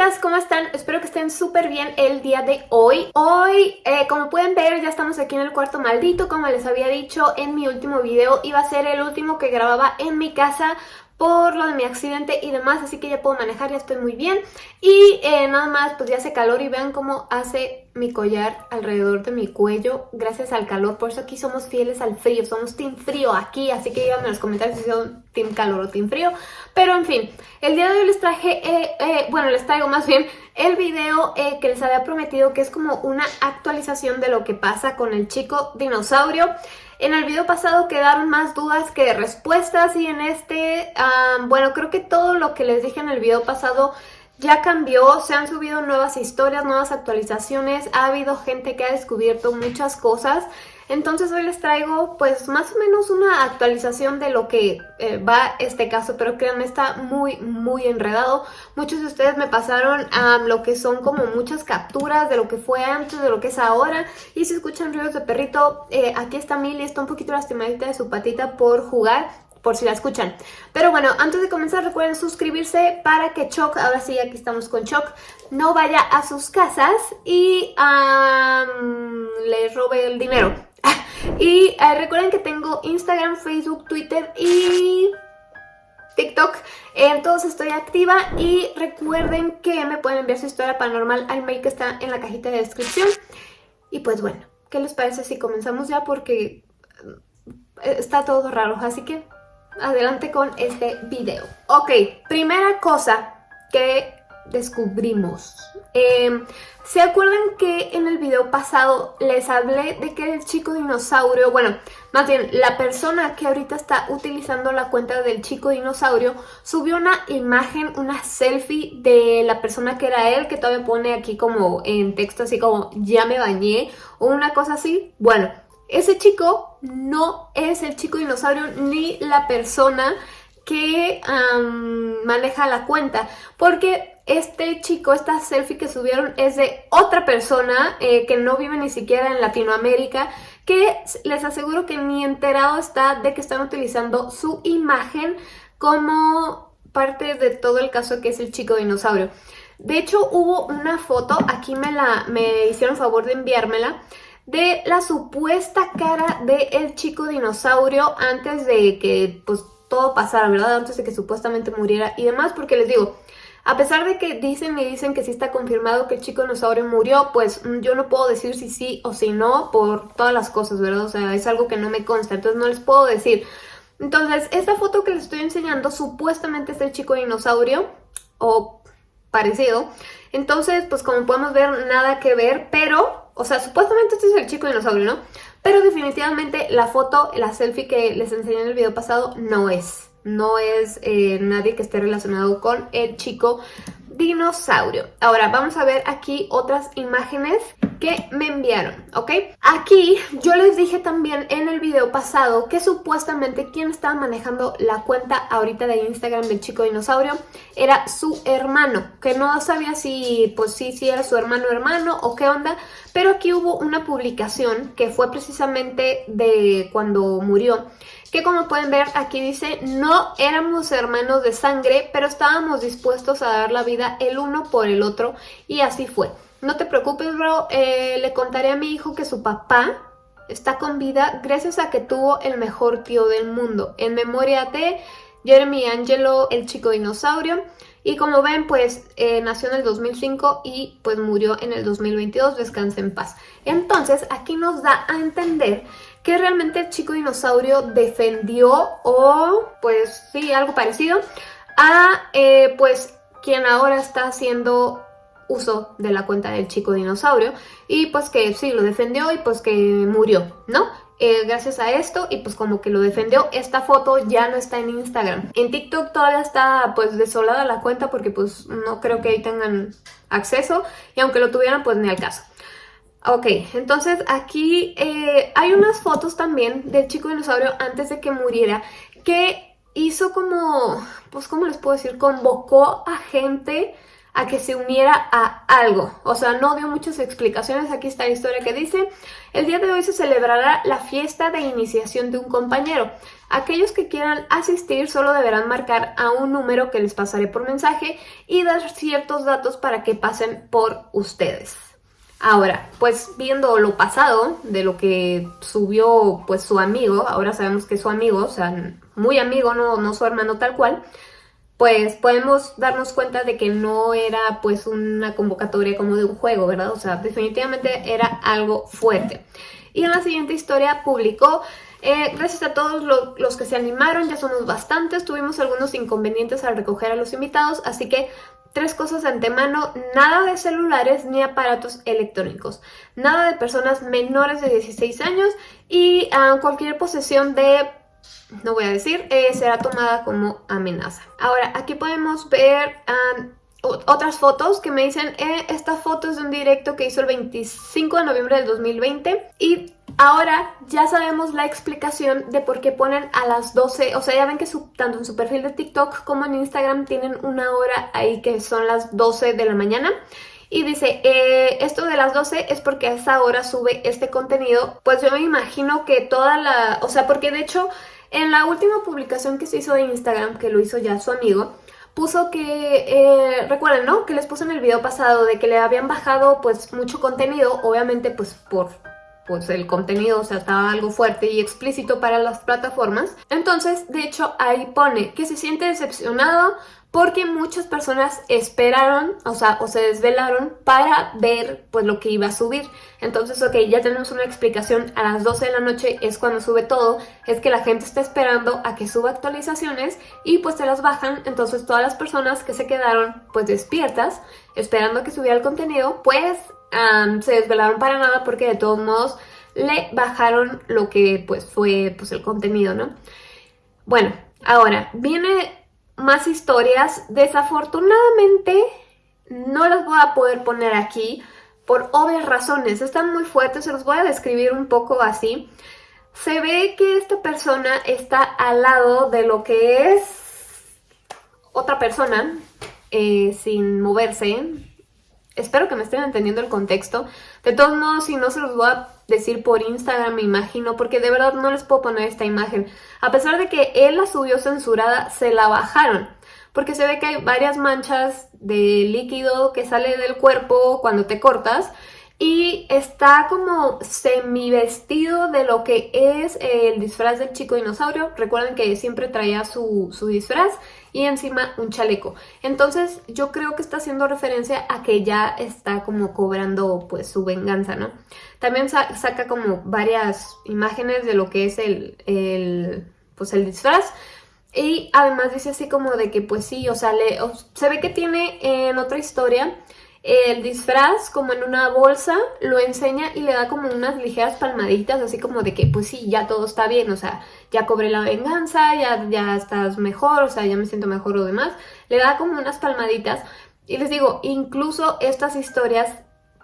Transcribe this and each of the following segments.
chicas, ¿cómo están? Espero que estén súper bien el día de hoy. Hoy, eh, como pueden ver, ya estamos aquí en el cuarto maldito. Como les había dicho en mi último video, iba a ser el último que grababa en mi casa por lo de mi accidente y demás, así que ya puedo manejar, ya estoy muy bien. Y eh, nada más, pues ya hace calor y vean cómo hace mi collar alrededor de mi cuello gracias al calor. Por eso aquí somos fieles al frío, somos team frío aquí, así que díganme en los comentarios si son team calor o team frío. Pero en fin, el día de hoy les traje, eh, eh, bueno, les traigo más bien el video que les había prometido que es como una actualización de lo que pasa con el chico dinosaurio. En el video pasado quedaron más dudas que respuestas y en este, bueno, creo que todo lo que les dije en el video pasado ya cambió, se han subido nuevas historias, nuevas actualizaciones, ha habido gente que ha descubierto muchas cosas. Entonces hoy les traigo pues más o menos una actualización de lo que eh, va este caso, pero créanme está muy muy enredado. Muchos de ustedes me pasaron lo que son como muchas capturas de lo que fue antes, de lo que es ahora. Y si escuchan ruidos de perrito, eh, aquí está Milly, está un poquito lastimadita de su patita por jugar por si la escuchan. Pero bueno, antes de comenzar recuerden suscribirse para que Choc, ahora sí aquí estamos con Choc, no vaya a sus casas y le robe el dinero. Y eh, recuerden que tengo Instagram, Facebook, Twitter y TikTok. En todos estoy activa y recuerden que me pueden enviar su historia paranormal al mail que está en la cajita de descripción. Y pues bueno, ¿qué les parece si comenzamos ya? Porque eh, está todo raro, así que adelante con este video. Ok, primera cosa que descubrimos. Em, ¿Se acuerdan que en el video pasado les hablé de que el chico dinosaurio, bueno, más bien la persona que ahorita está utilizando la cuenta del chico dinosaurio subió una imagen, una selfie de la persona que era él, que todavía pone aquí como en texto así como ya me bañé o una cosa así? Bueno, ese chico no es el chico dinosaurio ni la persona que maneja la cuenta, porque este chico, esta selfie que subieron es de otra persona eh, que no vive ni siquiera en Latinoamérica, que les aseguro que ni enterado está de que están utilizando su imagen como parte de todo el caso que es el chico dinosaurio. De hecho, hubo una foto, aquí me, la, me hicieron favor de enviármela, de la supuesta cara del el chico dinosaurio antes de que pues todo pasara, ¿verdad? Antes de que supuestamente muriera y demás, porque les digo, a pesar de que dicen y dicen que sí está confirmado que el chico dinosaurio murió, pues mm, yo no puedo decir si sí o si no por todas las cosas, ¿verdad? O sea, es algo que no me consta, entonces no les puedo decir. Entonces, esta foto que les estoy enseñando supuestamente es el chico dinosaurio, o parecido. Entonces, pues como podemos ver, nada que ver, pero o sea, supuestamente este es el chico dinosaurio, ¿no? Pero definitivamente la foto, la selfie que les enseñé en el video pasado no es. No es eh, nadie que esté relacionado con el chico dinosaurio. Ahora vamos a ver aquí otras imágenes que me enviaron, ¿ok? Aquí yo les dije también en el video pasado que supuestamente quien estaba manejando la cuenta ahorita de Instagram del chico dinosaurio era su hermano, que no sabía si, pues sí, si era su hermano hermano o qué onda, pero aquí hubo una publicación que fue precisamente de cuando murió, que como pueden ver aquí dice, no éramos hermanos de sangre, pero estábamos dispuestos a dar la vida el uno por el otro y así fue. No te preocupes, bro. Eh, le contaré a mi hijo que su papá está con vida gracias a que tuvo el mejor tío del mundo. En memoria de Jeremy Angelo, el chico dinosaurio. Y como ven, pues eh, nació en el 2005 y pues murió en el 2022. Descansa en paz. Entonces, aquí nos da a entender que realmente el chico dinosaurio defendió o pues sí, algo parecido a eh, pues quien ahora está haciendo uso de la cuenta del chico dinosaurio y pues que sí, lo defendió y pues que murió, ¿no? Eh, gracias a esto y pues como que lo defendió, esta foto ya no está en Instagram. En TikTok todavía está pues desolada la cuenta porque pues no creo que ahí tengan acceso y aunque lo tuvieran pues ni al caso. Ok, entonces aquí eh, hay unas fotos también del chico dinosaurio antes de que muriera que hizo como, pues cómo les puedo decir, convocó a gente a que se uniera a algo. O sea, no dio muchas explicaciones. Aquí está la historia que dice, el día de hoy se celebrará la fiesta de iniciación de un compañero. Aquellos que quieran asistir solo deberán marcar a un número que les pasaré por mensaje y dar ciertos datos para que pasen por ustedes. Ahora, pues viendo lo pasado de lo que subió pues su amigo, ahora sabemos que es su amigo, o sea, muy amigo, no, no su hermano tal cual, pues podemos darnos cuenta de que no era pues una convocatoria como de un juego, ¿verdad? O sea, definitivamente era algo fuerte. Y en la siguiente historia publicó, eh, gracias a todos los que se animaron, ya somos bastantes, tuvimos algunos inconvenientes al recoger a los invitados, así que Tres cosas de antemano, nada de celulares ni aparatos electrónicos, nada de personas menores de 16 años y ah, cualquier posesión de no voy a decir, eh, será tomada como amenaza. Ahora, aquí podemos ver otras fotos que me dicen, eh, esta foto es de un directo que hizo el 25 de noviembre del 2020 y ahora ya sabemos la explicación de por qué ponen a las 12, o sea, ya ven que tanto en su perfil de TikTok como en Instagram tienen una hora ahí que son las 12 de la mañana y dice, eh, esto de las 12 es porque a esa hora sube este contenido. Pues yo me imagino que toda la... O sea, porque de hecho en la última publicación que se hizo de Instagram, que lo hizo ya su amigo, puso que, eh, recuerden, ¿no? Que les puse en el video pasado de que le habían bajado pues mucho contenido, obviamente pues por pues el contenido, o sea, estaba algo fuerte y explícito para las plataformas. Entonces, de hecho, ahí pone que se siente decepcionado porque muchas personas esperaron, o sea, o se desvelaron para ver pues lo que iba a subir. Entonces, ok, ya tenemos una explicación, a las 12 de la noche es cuando sube todo, es que la gente está esperando a que suba actualizaciones y pues se las bajan, entonces todas las personas que se quedaron pues despiertas, esperando a que subiera el contenido, pues se desvelaron para nada porque de todos modos le bajaron lo que pues fue pues el contenido, ¿no? Bueno, ahora viene más historias. Desafortunadamente no las voy a poder poner aquí por obvias razones. Están muy fuertes, se los voy a describir un poco así. Se ve que esta persona está al lado de lo que es otra persona eh, sin moverse. Espero que me estén entendiendo el contexto. De todos modos, si no se los voy a decir por Instagram, me imagino, porque de verdad no les puedo poner esta imagen. A pesar de que él la subió censurada, se la bajaron. Porque se ve que hay varias manchas de líquido que sale del cuerpo cuando te cortas y está como semi vestido de lo que es el disfraz del chico dinosaurio. Recuerden que siempre traía su, su, disfraz y encima un chaleco. Entonces yo creo que está haciendo referencia a que ya está como cobrando pues su venganza, ¿no? También saca como varias imágenes de lo que es el, el, pues el disfraz. Y además dice así como de que pues sí, o sea, se ve que tiene en otra historia el disfraz como en una bolsa, lo enseña y le da como unas ligeras palmaditas, así como de que pues sí, ya todo está bien, o sea, ya cobré la venganza, ya, ya estás mejor, o sea, ya me siento mejor o demás. Le da como unas palmaditas y les digo, incluso estas historias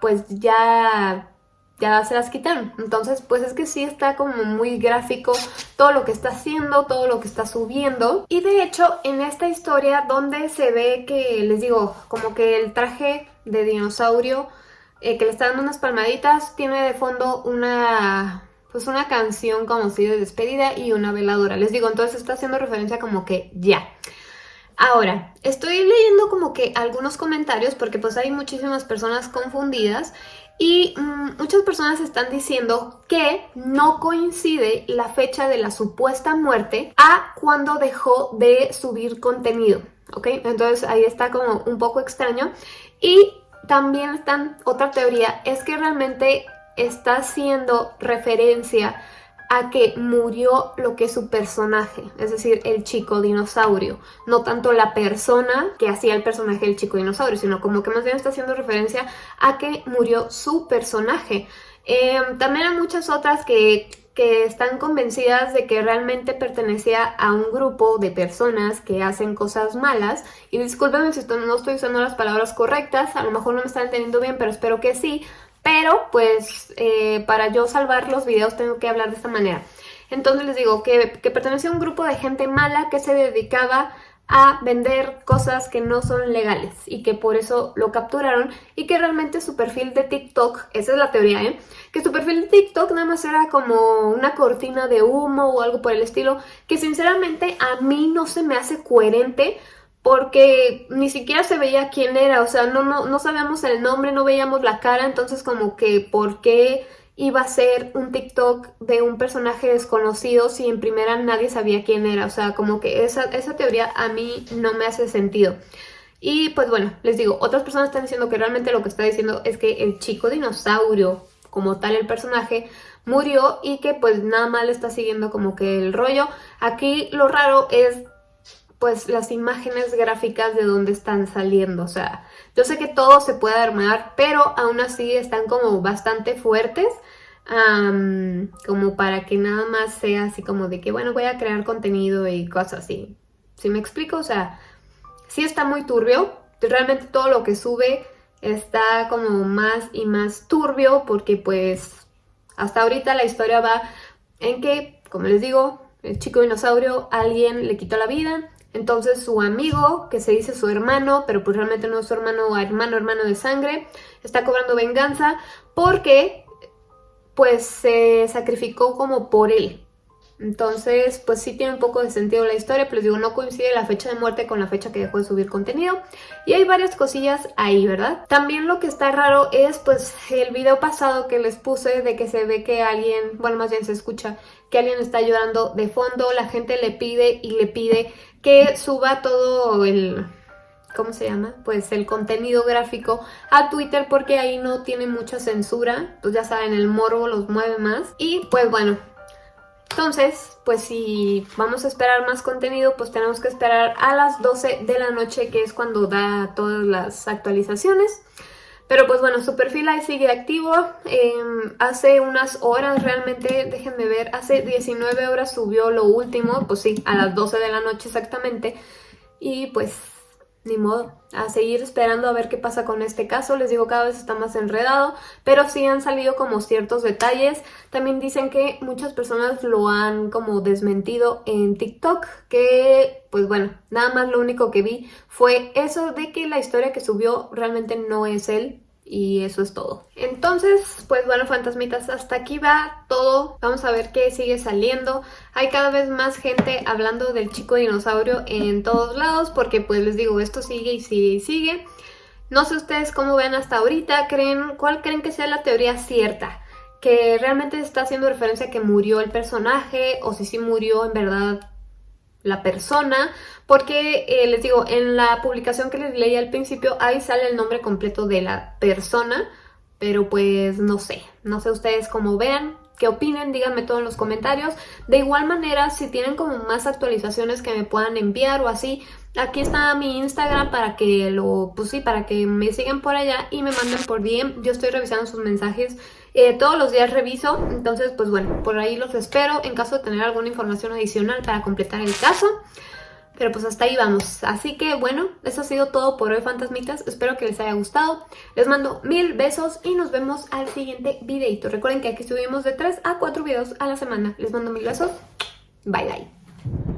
pues ya ya se las quitaron. Entonces, pues es que sí está como muy gráfico todo lo que está haciendo, todo lo que está subiendo. Y de hecho, en esta historia donde se ve que, les digo, como que el traje de dinosaurio eh, que le está dando unas palmaditas, tiene de fondo una pues una canción como si de despedida y una veladora. Les digo, entonces está haciendo referencia como que ya. Ahora, estoy leyendo como que algunos comentarios porque pues hay muchísimas personas confundidas y mm, muchas personas están diciendo que no coincide la fecha de la supuesta muerte a cuando dejó de subir contenido, ¿ok? Entonces ahí está como un poco extraño. Y también están, otra teoría es que realmente está haciendo referencia a que murió lo que es su personaje, es decir, el chico dinosaurio, no tanto la persona que hacía el personaje del chico dinosaurio, sino como que más bien está haciendo referencia a que murió su personaje. Em, también hay muchas otras que, que están convencidas de que realmente pertenecía a un grupo de personas que hacen cosas malas, y discúlpenme si no estoy usando las palabras correctas, a lo mejor no me están entendiendo bien, pero espero que sí, pero pues eh, para yo salvar los videos tengo que hablar de esta manera. Entonces les digo que, que pertenecía a un grupo de gente mala que se dedicaba a vender cosas que no son legales y que por eso lo capturaron y que realmente su perfil de TikTok, esa es la teoría, ¿eh? Que su perfil de TikTok nada más era como una cortina de humo o algo por el estilo que sinceramente a mí no se me hace coherente porque ni siquiera se veía quién era, o sea, no, no, no sabíamos el nombre, no veíamos la cara, entonces como que ¿por qué iba a ser un TikTok de un personaje desconocido si en primera nadie sabía quién era. O sea, como que esa, esa teoría a mí no me hace sentido. Y pues bueno, les digo, otras personas están diciendo que realmente lo que está diciendo es que el chico dinosaurio, como tal el personaje, murió y que pues nada más le está siguiendo como que el rollo. Aquí lo raro es pues las imágenes gráficas de dónde están saliendo, o sea, yo sé que todo se puede armar, pero aún así están como bastante fuertes, como para que nada más sea así como de que, bueno, voy a crear contenido y cosas así. ¿Sí me explico? O sea, sí está muy turbio, realmente todo lo que sube está como más y más turbio porque pues hasta ahorita la historia va en que, como les digo, el chico dinosaurio, alguien le quitó la vida, entonces su amigo, que se dice su hermano, pero pues realmente no es su hermano o hermano, hermano de sangre, está cobrando venganza porque pues se sacrificó como por él. Entonces, pues sí tiene un poco de sentido la historia, pero les digo, no coincide la fecha de muerte con la fecha que dejó de subir contenido. Y hay varias cosillas ahí, ¿verdad? También lo que está raro es, pues, el video pasado que les puse de que se ve que alguien, bueno, más bien se escucha que alguien está llorando de fondo, la gente le pide y le pide que suba todo el... ¿Cómo se llama? Pues el contenido gráfico a Twitter porque ahí no tiene mucha censura. Pues ya saben, el morbo los mueve más. Y pues bueno, entonces, pues si vamos a esperar más contenido, pues tenemos que esperar a las 12 de la noche, que es cuando da todas las actualizaciones. Pero pues bueno, su perfil ahí sigue activo. Em, hace unas horas realmente, déjenme ver, hace 19 horas subió lo último, pues sí, a las 12 de la noche exactamente. Y pues ni modo, a seguir esperando a ver qué pasa con este caso. Les digo, cada vez está más enredado, pero sí han salido como ciertos detalles. También dicen que muchas personas lo han como desmentido en TikTok, que pues bueno, nada más lo único que vi fue eso de que la historia que subió realmente no es él, y eso es todo. Entonces, pues bueno, fantasmitas, hasta aquí va todo. Vamos a ver qué sigue saliendo. Hay cada vez más gente hablando del chico dinosaurio en todos lados porque pues les digo, esto sigue y sigue y sigue. No sé ustedes cómo ven hasta ahorita, creen, ¿cuál creen que sea la teoría cierta? Que realmente está haciendo referencia a que murió el personaje o si sí murió en verdad la persona, porque eh, les digo, en la publicación que les leí al principio, ahí sale el nombre completo de la persona, pero pues no sé, no sé ustedes cómo vean, qué opinen, díganme todo en los comentarios. De igual manera, si tienen como más actualizaciones que me puedan enviar o así, aquí está mi Instagram para que lo, pues sí, para que me sigan por allá y me manden por DM. Yo estoy revisando sus mensajes eh, todos los días reviso, entonces pues bueno, por ahí los espero en caso de tener alguna información adicional para completar el caso. Pero pues hasta ahí vamos. Así que bueno, eso ha sido todo por hoy, fantasmitas. Espero que les haya gustado. Les mando mil besos y nos vemos al siguiente videito. Recuerden que aquí subimos de 3 a 4 videos a la semana. Les mando mil besos. Bye bye.